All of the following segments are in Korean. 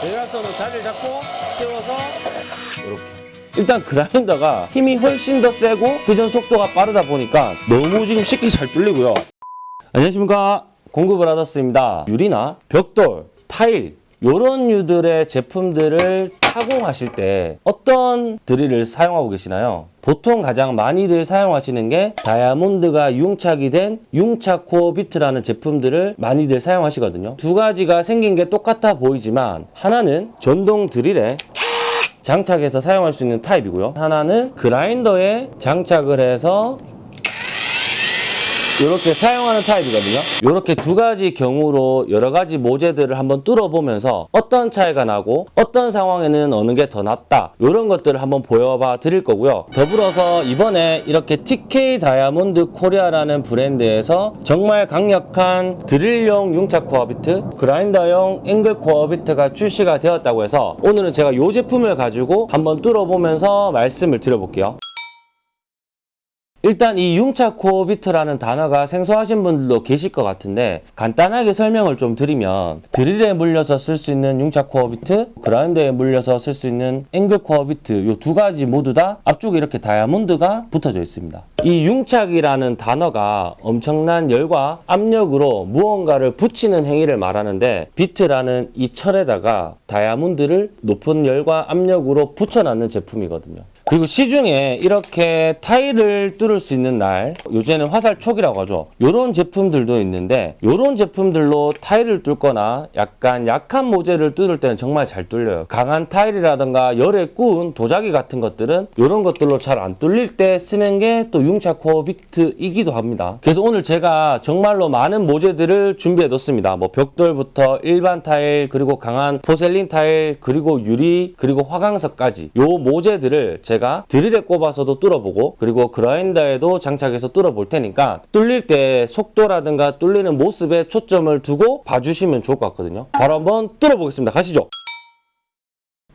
대각선으로 자리를 잡고 세워서 이렇게. 일단 그라인더가 힘이 훨씬 더 세고 회전 속도가 빠르다 보니까 너무 지금 쉽게 잘 뚫리고요. 안녕하십니까. 공구브라더스입니다. 유리나 벽돌, 타일 이런 유들의 제품들을 타공하실 때 어떤 드릴을 사용하고 계시나요? 보통 가장 많이들 사용하시는 게 다이아몬드가 융착이 된 융착 코어 비트라는 제품들을 많이들 사용하시거든요. 두 가지가 생긴 게 똑같아 보이지만 하나는 전동 드릴에 장착해서 사용할 수 있는 타입이고요. 하나는 그라인더에 장착을 해서 이렇게 사용하는 타입이거든요. 이렇게 두 가지 경우로 여러 가지 모재들을 한번 뚫어보면서 어떤 차이가 나고 어떤 상황에는 어느 게 더 낫다 이런 것들을 한번 보여봐 드릴 거고요. 더불어서 이번에 이렇게 TK 다이아몬드 코리아라는 브랜드에서 정말 강력한 드릴용 융착 코어 비트, 그라인더용 앵글 코어 비트가 출시가 되었다고 해서 오늘은 제가 이 제품을 가지고 한번 뚫어보면서 말씀을 드려볼게요. 일단 이 융착 코어 비트라는 단어가 생소하신 분들도 계실 것 같은데 간단하게 설명을 좀 드리면 드릴에 물려서 쓸 수 있는 융착 코어 비트, 그라인더에 물려서 쓸 수 있는 앵글 코어 비트 이 두 가지 모두 다 앞쪽에 이렇게 다이아몬드가 붙어져 있습니다. 이 융착이라는 단어가 엄청난 열과 압력으로 무언가를 붙이는 행위를 말하는데 비트라는 이 철에다가 다이아몬드를 높은 열과 압력으로 붙여놨는 제품이거든요. 그리고 시중에 이렇게 타일을 뚫을 수 있는 날 요새는 화살촉이라고 하죠. 이런 제품들도 있는데 이런 제품들로 타일을 뚫거나 약간 약한 모재를 뚫을 때는 정말 잘 뚫려요. 강한 타일이라든가 열에 구운 도자기 같은 것들은 이런 것들로 잘 안 뚫릴 때 쓰는 게 또 융착 코어 비트이기도 합니다. 그래서 오늘 제가 정말로 많은 모재들을 준비해 뒀습니다. 뭐 벽돌부터 일반 타일 그리고 강한 porcelain 타일 그리고 유리 그리고 화강석까지 요 모재들을 제가 드릴에 꼽아서도 뚫어보고 그리고 그라인더에도 장착해서 뚫어 볼 테니까 뚫릴 때 속도라든가 뚫리는 모습에 초점을 두고 봐주시면 좋을 것 같거든요. 바로 한번 뚫어 보겠습니다. 가시죠.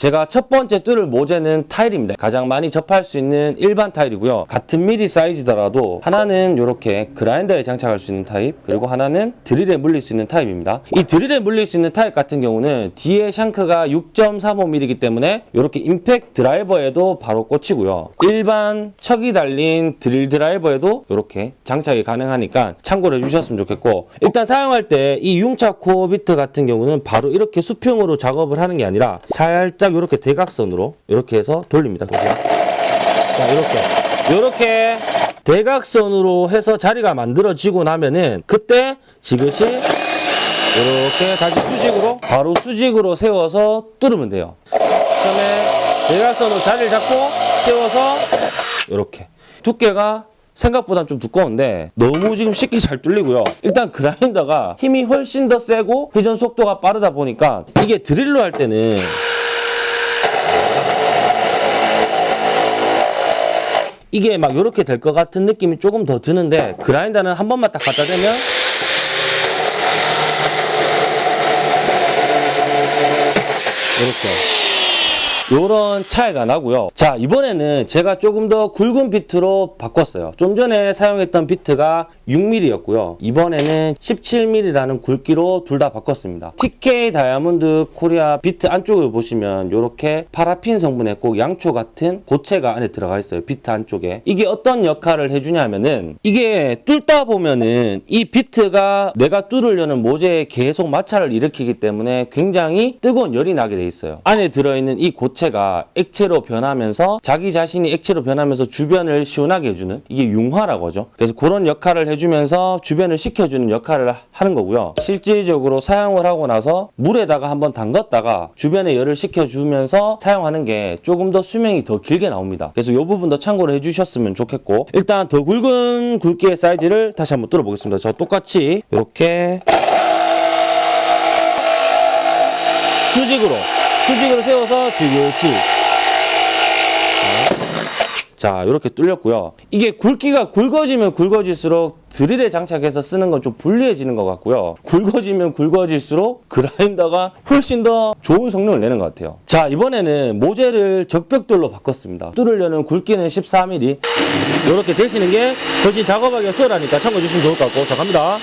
제가 첫 번째 뚫을 모재는 타일입니다. 가장 많이 접할 수 있는 일반 타일이고요. 같은 미리 사이즈더라도 하나는 이렇게 그라인더에 장착할 수 있는 타입 그리고 하나는 드릴에 물릴 수 있는 타입입니다. 이 드릴에 물릴 수 있는 타입 같은 경우는 뒤에 shank가 6.35mm이기 때문에 이렇게 임팩 드라이버에도 바로 꽂히고요. 일반 척이 달린 드릴 드라이버에도 이렇게 장착이 가능하니까 참고를 해주셨으면 좋겠고 일단 사용할 때 이 융착 코어 비트 같은 경우는 바로 이렇게 수평으로 작업을 하는 게 아니라 살짝 이렇게 대각선으로 이렇게 해서 돌립니다. 보세요. 자, 이렇게. 이렇게 대각선으로 해서 자리가 만들어지고 나면은 그때 지그시 이렇게 다시 수직으로 바로 수직으로 세워서 뚫으면 돼요. 그다음에 대각선으로 자리를 잡고 세워서 이렇게 두께가 생각보다 좀 두꺼운데 너무 지금 쉽게 잘 뚫리고요. 일단 그라인더가 힘이 훨씬 더 세고 회전 속도가 빠르다 보니까 이게 드릴로 할 때는 이게 막 이렇게 될 것 같은 느낌이 조금 더 드는데 그라인더는 한 번만 딱 갖다 대면 이렇게 요런 차이가 나고요. 자, 이번에는 제가 조금 더 굵은 비트로 바꿨어요. 좀 전에 사용했던 비트가 6mm였고요. 이번에는 17mm라는 굵기로 둘 다 바꿨습니다. TK 다이아몬드 코리아 비트 안쪽을 보시면 이렇게 파라핀 성분의 꼭 양초 같은 고체가 안에 들어가 있어요. 비트 안쪽에. 이게 어떤 역할을 해주냐면은 이게 뚫다 보면은 이 비트가 내가 뚫으려는 모재에 계속 마찰을 일으키기 때문에 굉장히 뜨거운 열이 나게 돼 있어요. 안에 들어있는 이 고체 고체가 액체로 변하면서 자기 자신이 액체로 변하면서 주변을 시원하게 해주는 이게 융화라고 하죠. 그래서 그런 역할을 해주면서 주변을 식혀주는 역할을 하는 거고요. 실질적으로 사용을 하고 나서 물에다가 한번 담갔다가 주변에 열을 식혀주면서 사용하는 게 조금 더 수명이 더 길게 나옵니다. 그래서 이 부분도 참고를 해주셨으면 좋겠고 일단 더 굵은 굵기의 사이즈를 다시 한번 뚫어보겠습니다. 저 똑같이 이렇게 수직으로 수직으로 세워서 지그시 자 이렇게 뚫렸고요. 이게 굵기가 굵어지면 굵어질수록 드릴에 장착해서 쓰는 건 좀 불리해지는 것 같고요. 굵어지면 굵어질수록 그라인더가 훨씬 더 좋은 성능을 내는 것 같아요. 자 이번에는 모재를 적벽돌로 바꿨습니다. 뚫으려는 굵기는 14mm 이렇게 되시는 게 훨씬 작업하기가 수월하니까 참고해 주시면 좋을 것 같고. 자 갑니다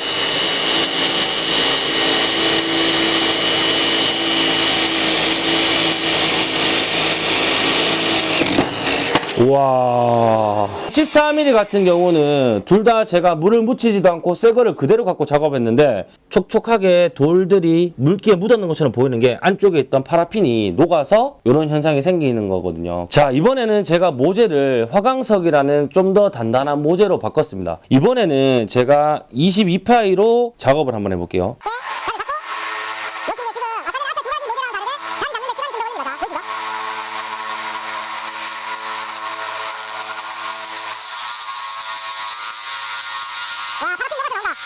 우와. 14mm 같은 경우는 둘 다 제가 물을 묻히지도 않고 새 거를 그대로 갖고 작업했는데 촉촉하게 돌들이 물기에 묻었는 것처럼 보이는 게 안쪽에 있던 파라핀이 녹아서 이런 현상이 생기는 거거든요. 자 이번에는 제가 모재를 화강석이라는 좀 더 단단한 모재로 바꿨습니다. 이번에는 제가 22파이로 작업을 한번 해볼게요 여기 지금 아까는 앞에 두 가지 모델랑 다르게 자리 잡는데 시간이 좀 더 걸립니다. 보이시죠? 와, 파라핀 녹아서 나온다.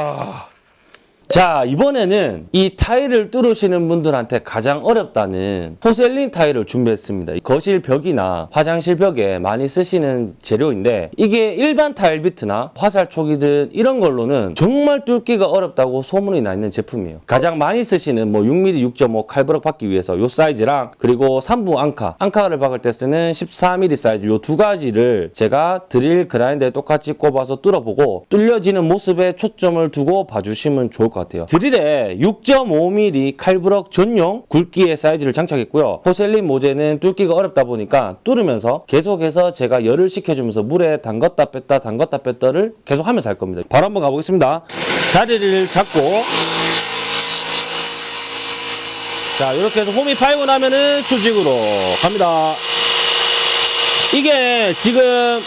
우와. 자, 이번에는 이 타일을 뚫으시는 분들한테 가장 어렵다는 porcelain 타일을 준비했습니다. 거실 벽이나 화장실 벽에 많이 쓰시는 재료인데 이게 일반 타일 비트나 화살촉이든 이런 걸로는 정말 뚫기가 어렵다고 소문이 나 있는 제품이에요. 가장 많이 쓰시는 뭐 6mm 6.5 칼브럭 박기 위해서 요 사이즈랑 그리고 3부 앙카, 앙카를 박을 때 쓰는 14mm 사이즈 요 두 가지를 제가 드릴 그라인더에 똑같이 꼽아서 뚫어보고 뚫려지는 모습에 초점을 두고 봐주시면 좋을 것 같아요. 드릴에 6.5mm 칼브럭 전용 굵기의 사이즈를 장착했고요. 포셀린 모재는 뚫기가 어렵다 보니까 뚫으면서 계속해서 제가 열을 식혀주면서 물에 담갔다 뺐다 담갔다 뺐다를 계속 하면서 할 겁니다. 바로 한번 가보겠습니다. 자리를 잡고 자 이렇게 해서 홈이 파이고 나면은 수직으로 갑니다. 이게 지금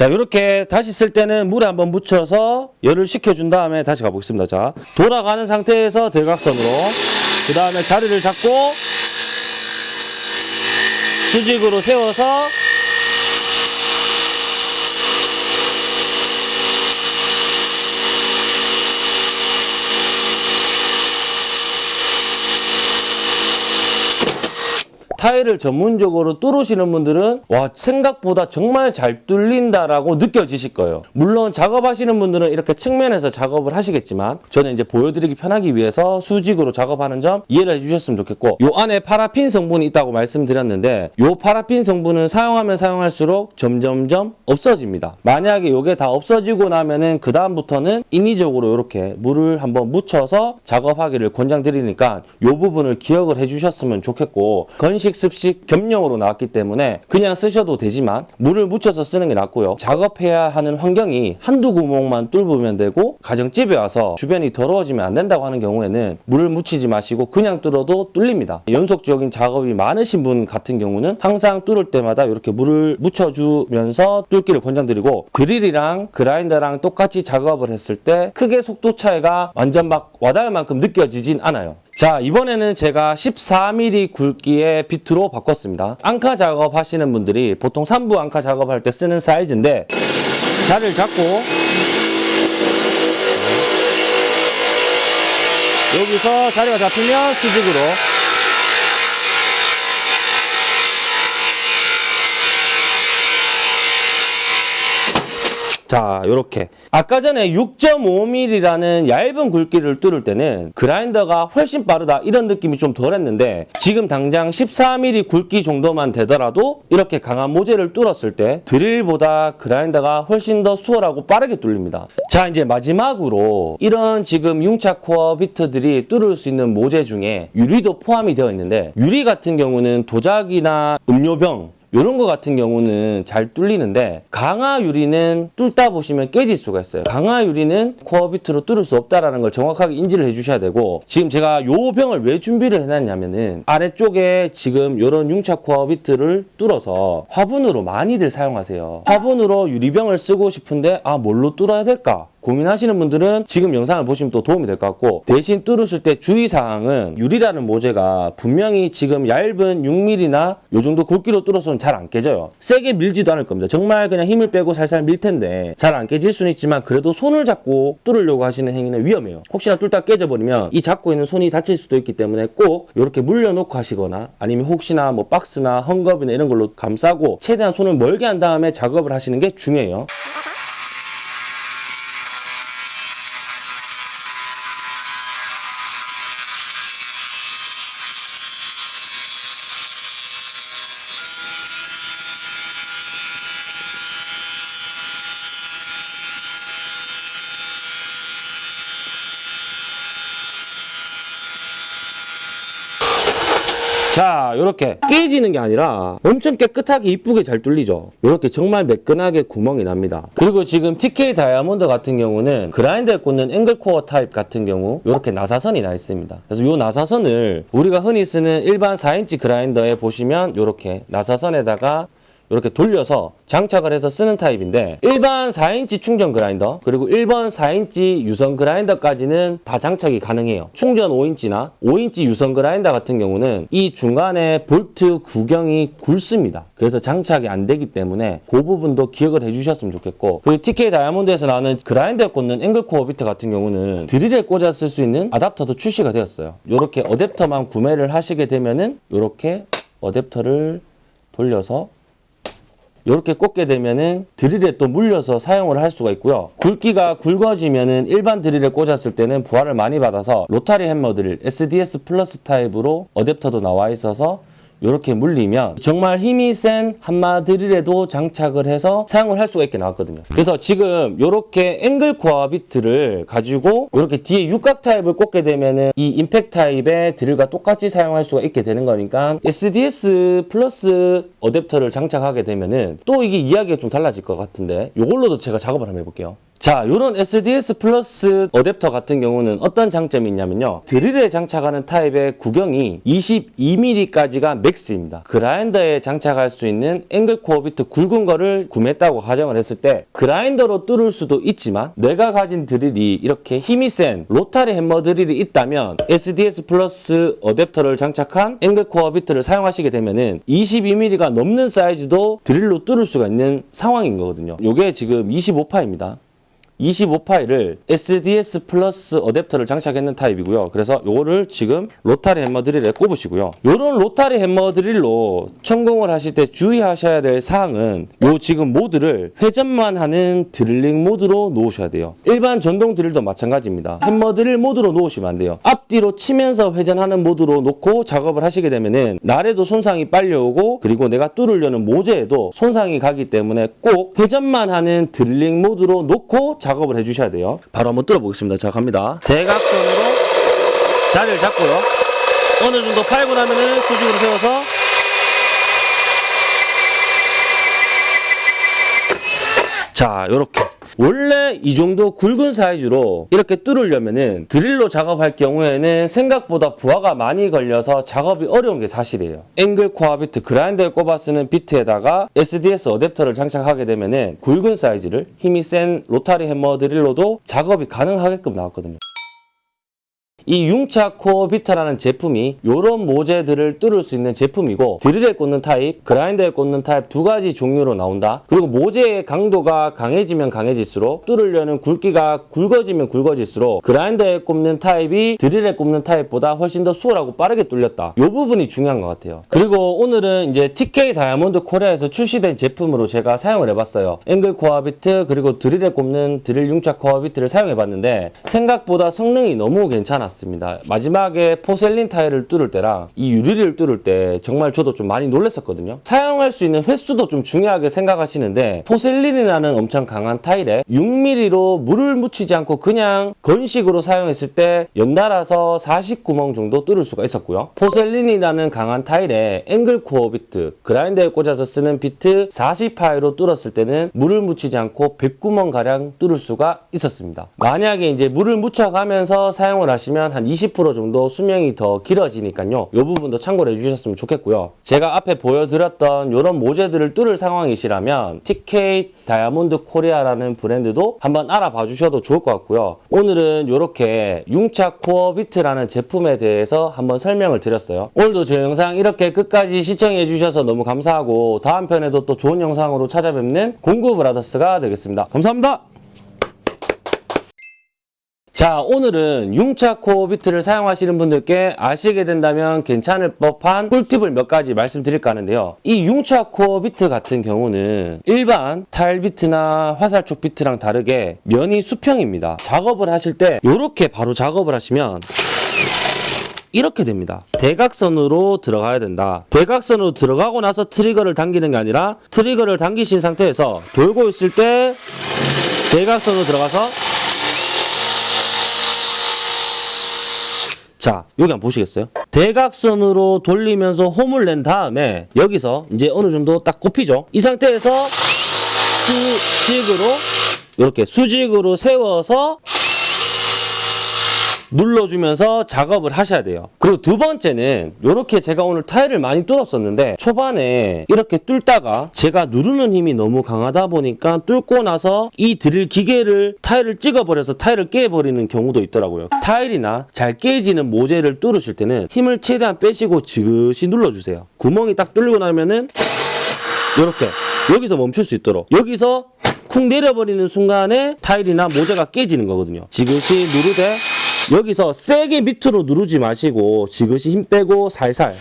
자 이렇게 다시 쓸 때는 물에 한번 묻혀서 열을 식혀준 다음에 다시 가보겠습니다. 자 돌아가는 상태에서 대각선으로 그 다음에 자리를 잡고 수직으로 세워서 타일을 전문적으로 뚫으시는 분들은 와 생각보다 정말 잘 뚫린다라고 느껴지실 거예요. 물론 작업하시는 분들은 이렇게 측면에서 작업을 하시겠지만 저는 이제 보여드리기 편하기 위해서 수직으로 작업하는 점 이해를 해주셨으면 좋겠고 요 안에 파라핀 성분이 있다고 말씀드렸는데 요 파라핀 성분은 사용하면 사용할수록 점점점 없어집니다. 만약에 요게 다 없어지고 나면은 그 다음부터는 인위적으로 이렇게 물을 한번 묻혀서 작업하기를 권장드리니까 요 부분을 기억을 해주셨으면 좋겠고 건식 습식 겸용으로 나왔기 때문에 그냥 쓰셔도 되지만 물을 묻혀서 쓰는 게 낫고요. 작업해야 하는 환경이 한두 구멍만 뚫으면 되고 가정집에 와서 주변이 더러워지면 안 된다고 하는 경우에는 물을 묻히지 마시고 그냥 뚫어도 뚫립니다. 연속적인 작업이 많으신 분 같은 경우는 항상 뚫을 때마다 이렇게 물을 묻혀주면서 뚫기를 권장드리고 드릴이랑 그라인더랑 똑같이 작업을 했을 때 크게 속도 차이가 완전 막 와닿을 만큼 느껴지진 않아요. 자 이번에는 제가 14mm 굵기의 비트로 바꿨습니다. 앙카 작업 하시는 분들이 보통 3부 앙카 작업할 때 쓰는 사이즈인데 자리를 잡고 여기서 자리가 잡히면 수직으로 자, 요렇게. 아까 전에 6.5mm라는 얇은 굵기를 뚫을 때는 그라인더가 훨씬 빠르다 이런 느낌이 좀 덜했는데 지금 당장 14mm 굵기 정도만 되더라도 이렇게 강한 모재를 뚫었을 때 드릴보다 그라인더가 훨씬 더 수월하고 빠르게 뚫립니다. 자, 이제 마지막으로 이런 지금 융차 코어 비트들이 뚫을 수 있는 모재 중에 유리도 포함이 되어 있는데 유리 같은 경우는 도자기나 음료병 이런 거 같은 경우는 잘 뚫리는데 강화 유리는 뚫다 보시면 깨질 수가 있어요. 강화 유리는 코어 비트로 뚫을 수 없다라는 걸 정확하게 인지를 해주셔야 되고 지금 제가 요 병을 왜 준비를 해놨냐면은 아래쪽에 지금 이런 융착 코어 비트를 뚫어서 화분으로 많이들 사용하세요. 화분으로 유리병을 쓰고 싶은데 아 뭘로 뚫어야 될까? 고민하시는 분들은 지금 영상을 보시면 또 도움이 될 것 같고 대신 뚫으실 때 주의사항은 유리라는 모재가 분명히 지금 얇은 6mm나 요 정도 굵기로 뚫어서는 잘 안 깨져요. 세게 밀지도 않을 겁니다. 정말 그냥 힘을 빼고 살살 밀 텐데 잘 안 깨질 수는 있지만 그래도 손을 잡고 뚫으려고 하시는 행위는 위험해요. 혹시나 뚫다 깨져버리면 이 잡고 있는 손이 다칠 수도 있기 때문에 꼭 이렇게 물려놓고 하시거나 아니면 혹시나 뭐 박스나 헝겊이나 이런 걸로 감싸고 최대한 손을 멀게 한 다음에 작업을 하시는 게 중요해요. 자, 이렇게 깨지는 게 아니라 엄청 깨끗하게 이쁘게 잘 뚫리죠. 이렇게 정말 매끈하게 구멍이 납니다. 그리고 지금 TK 다이아몬드 같은 경우는 그라인더에 꽂는 앵글코어 타입 같은 경우 이렇게 나사선이 나 있습니다. 그래서 이 나사선을 우리가 흔히 쓰는 일반 4인치 그라인더에 보시면 이렇게 나사선에다가 이렇게 돌려서 장착을 해서 쓰는 타입인데 일반 4인치 충전 그라인더 그리고 일반 4인치 유선 그라인더까지는 다 장착이 가능해요. 충전 5인치나 5인치 유선 그라인더 같은 경우는 이 중간에 볼트 구경이 굵습니다. 그래서 장착이 안 되기 때문에 그 부분도 기억을 해주셨으면 좋겠고 그리고 TK 다이아몬드에서 나오는 그라인더에 꽂는 앵글코어 비트 같은 경우는 드릴에 꽂아 쓸 수 있는 아답터도 출시가 되었어요. 이렇게 어댑터만 구매를 하시게 되면은 이렇게 어댑터를 돌려서 이렇게 꽂게 되면은 드릴에 또 물려서 사용을 할 수가 있고요. 굵기가 굵어지면은 일반 드릴에 꽂았을 때는 부하를 많이 받아서 로타리 햄머 드릴 SDS 플러스 타입으로 어댑터도 나와 있어서 이렇게 물리면 정말 힘이 센 한마 드릴에도 장착을 해서 사용을 할 수가 있게 나왔거든요. 그래서 지금 이렇게 앵글 코어 비트를 가지고 이렇게 뒤에 육각 타입을 꽂게 되면은 이 임팩트 타입의 드릴과 똑같이 사용할 수가 있게 되는 거니까 SDS 플러스 어댑터를 장착하게 되면 은 또 이게 이야기가 좀 달라질 것 같은데 이걸로도 제가 작업을 한번 해볼게요. 자, 이런 SDS 플러스 어댑터 같은 경우는 어떤 장점이 있냐면요. 드릴에 장착하는 타입의 구경이 22mm까지가 max입니다. 그라인더에 장착할 수 있는 앵글 코어 비트 굵은 거를 구매했다고 가정을 했을 때 그라인더로 뚫을 수도 있지만 내가 가진 드릴이 이렇게 힘이 센 로타리 햄머 드릴이 있다면 SDS 플러스 어댑터를 장착한 앵글 코어 비트를 사용하시게 되면은 22mm가 넘는 사이즈도 드릴로 뚫을 수가 있는 상황인 거거든요. 이게 지금 25파이입니다. 25파이를 SDS 플러스 어댑터를 장착했는 타입이고요. 그래서 요거를 지금 로타리 햄머 드릴에 꼽으시고요. 요런 로타리 햄머 드릴로 천공을 하실 때 주의하셔야 될 사항은 요 지금 모드를 회전만 하는 드릴링 모드로 놓으셔야 돼요. 일반 전동 드릴도 마찬가지입니다. 햄머 드릴 모드로 놓으시면 안 돼요. 앞뒤로 치면서 회전하는 모드로 놓고 작업을 하시게 되면은 날에도 손상이 빨리 오고 그리고 내가 뚫으려는 모재에도 손상이 가기 때문에 꼭 회전만 하는 드릴링 모드로 놓고 작업을 해주셔야 돼요. 바로 한번 뚫어보겠습니다. 자, 갑니다. 대각선으로 자리를 잡고요. 어느 정도 파고 나면은 수직으로 세워서 자, 요렇게. 원래 이 정도 굵은 사이즈로 이렇게 뚫으려면은 드릴로 작업할 경우에는 생각보다 부하가 많이 걸려서 작업이 어려운 게 사실이에요. 앵글 코어 비트 그라인더에 꼽아 쓰는 비트에다가 SDS 어댑터를 장착하게 되면은 굵은 사이즈를 힘이 센 로타리 햄머 드릴로도 작업이 가능하게끔 나왔거든요. 이 융착 코어 비트라는 제품이 이런 모재들을 뚫을 수 있는 제품이고 드릴에 꽂는 타입, 그라인더에 꽂는 타입 두 가지 종류로 나온다. 그리고 모재의 강도가 강해지면 강해질수록 뚫으려는 굵기가 굵어지면 굵어질수록 그라인더에 꼽는 타입이 드릴에 꼽는 타입보다 훨씬 더 수월하고 빠르게 뚫렸다. 이 부분이 중요한 것 같아요. 그리고 오늘은 이제 TK 다이아몬드 코리아에서 출시된 제품으로 제가 사용을 해봤어요. 앵글 코어 비트 그리고 드릴에 꼽는 드릴 융착 코어 비트를 사용해봤는데 생각보다 성능이 너무 괜찮았어요. 습니다 마지막에 porcelain 타일을 뚫을 때랑 이 유리를 뚫을 때 정말 저도 좀 많이 놀랐었거든요. 사용할 수 있는 횟수도 좀 중요하게 생각하시는데 porcelain이라는 엄청 강한 타일에 6mm로 물을 묻히지 않고 그냥 건식으로 사용했을 때 연달아서 49구멍 정도 뚫을 수가 있었고요. porcelain이라는 강한 타일에 앵글 코어 비트, 그라인더에 꽂아서 쓰는 비트 40파이로 뚫었을 때는 물을 묻히지 않고 109구멍 가량 뚫을 수가 있었습니다. 만약에 이제 물을 묻혀가면서 사용을 하시면 보면 한 20% 정도 수명이 더 길어지니까요. 이 부분도 참고를 해주셨으면 좋겠고요. 제가 앞에 보여드렸던 이런 모재들을 뚫을 상황이시라면 TK 다이아몬드 코리아라는 브랜드도 한번 알아봐 주셔도 좋을 것 같고요. 오늘은 이렇게 융착 코어 비트라는 제품에 대해서 한번 설명을 드렸어요. 오늘도 저 영상 이렇게 끝까지 시청해 주셔서 너무 감사하고 다음 편에도 또 좋은 영상으로 찾아뵙는 공구 브라더스가 되겠습니다. 감사합니다. 자 오늘은 융착 코어 비트를 사용하시는 분들께 아시게 된다면 괜찮을 법한 꿀팁을 몇 가지 말씀드릴까 하는데요 이 융착 코어 비트 같은 경우는 일반 타일 비트나 화살촉 비트랑 다르게 면이 수평입니다 작업을 하실 때 이렇게 바로 작업을 하시면 이렇게 됩니다. 대각선으로 들어가야 된다. 대각선으로 들어가고 나서 트리거를 당기는 게 아니라 트리거를 당기신 상태에서 돌고 있을 때 대각선으로 들어가서 자, 여기 한번 보시겠어요? 대각선으로 돌리면서 홈을 낸 다음에 여기서 이제 어느 정도 딱 꼽히죠? 이 상태에서 수직으로 이렇게 수직으로 세워서 눌러주면서 작업을 하셔야 돼요. 그리고 두 번째는 이렇게 제가 오늘 타일을 많이 뚫었었는데 초반에 이렇게 뚫다가 제가 누르는 힘이 너무 강하다 보니까 뚫고 나서 이 드릴 기계를 타일을 찍어버려서 타일을 깨버리는 경우도 있더라고요. 타일이나 잘 깨지는 모재를 뚫으실 때는 힘을 최대한 빼시고 지그시 눌러주세요. 구멍이 딱 뚫리고 나면은 이렇게 여기서 멈출 수 있도록 여기서 쿵 내려버리는 순간에 타일이나 모재가 깨지는 거거든요. 지그시 누르되 여기서 세게 밑으로 누르지 마시고 지그시 힘 빼고 살살. 자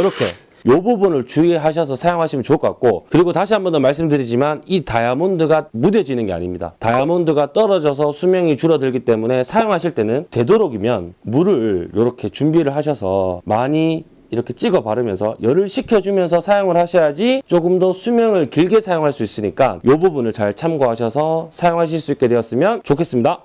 이렇게. 요 부분을 주의하셔서 사용하시면 좋을 것 같고 그리고 다시 한 번 더 말씀드리지만 이 다이아몬드가 무뎌지는 게 아닙니다. 다이아몬드가 떨어져서 수명이 줄어들기 때문에 사용하실 때는 되도록이면 물을 이렇게 준비를 하셔서 많이 이렇게 찍어 바르면서 열을 식혀주면서 사용을 하셔야지 조금 더 수명을 길게 사용할 수 있으니까 이 부분을 잘 참고하셔서 사용하실 수 있게 되었으면 좋겠습니다.